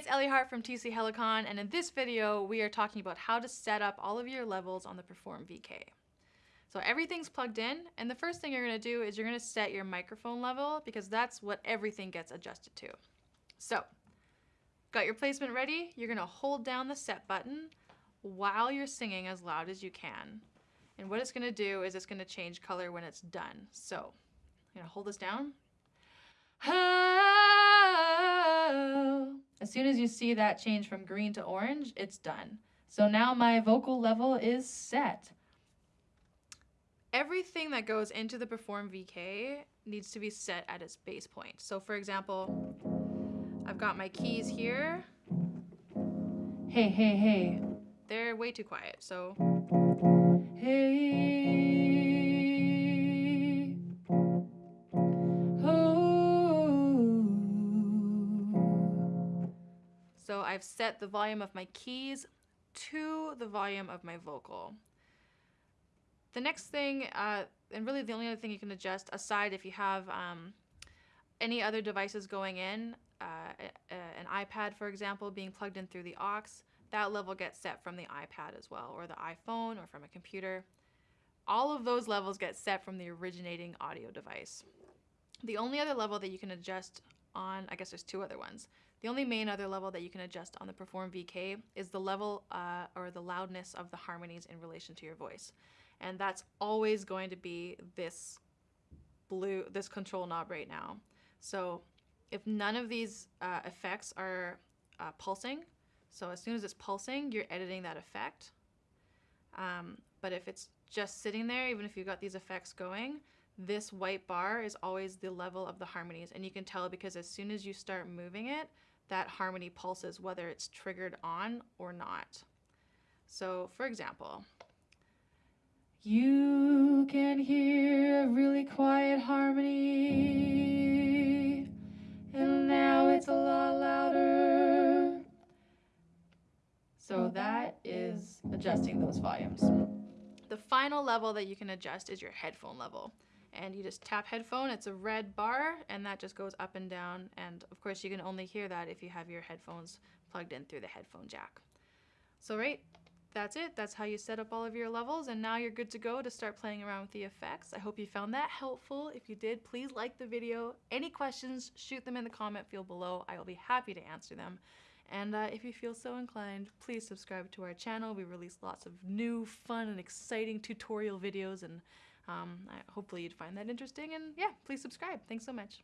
it's Ellie Hart from TC Helicon, and in this video, we are talking about how to set up all of your levels on the Perform VK. So everything's plugged in, and the first thing you're gonna do is you're gonna set your microphone level because that's what everything gets adjusted to. So, got your placement ready? You're gonna hold down the set button while you're singing as loud as you can. And what it's gonna do is it's gonna change color when it's done. So, I'm gonna hold this down. As soon as you see that change from green to orange, it's done. So now my vocal level is set. Everything that goes into the Perform VK needs to be set at its base point. So for example, I've got my keys here. Hey, hey, hey. They're way too quiet, so hey. So I've set the volume of my keys to the volume of my vocal. The next thing, uh, and really the only other thing you can adjust, aside if you have um, any other devices going in, uh, an iPad, for example, being plugged in through the aux, that level gets set from the iPad as well, or the iPhone, or from a computer. All of those levels get set from the originating audio device. The only other level that you can adjust on, I guess there's two other ones. The only main other level that you can adjust on the Perform VK is the level uh, or the loudness of the harmonies in relation to your voice. And that's always going to be this blue, this control knob right now. So if none of these uh, effects are uh, pulsing, so as soon as it's pulsing, you're editing that effect. Um, but if it's just sitting there, even if you've got these effects going, this white bar is always the level of the harmonies. And you can tell because as soon as you start moving it, that harmony pulses whether it's triggered on or not. So for example, you can hear a really quiet harmony, and now it's a lot louder. So that is adjusting those volumes. The final level that you can adjust is your headphone level. And you just tap headphone, it's a red bar, and that just goes up and down. And of course, you can only hear that if you have your headphones plugged in through the headphone jack. So right, that's it. That's how you set up all of your levels and now you're good to go to start playing around with the effects. I hope you found that helpful. If you did, please like the video. Any questions, shoot them in the comment field below. I will be happy to answer them. And uh, if you feel so inclined, please subscribe to our channel. We release lots of new, fun, and exciting tutorial videos and um, I, hopefully you'd find that interesting. And yeah, please subscribe. Thanks so much.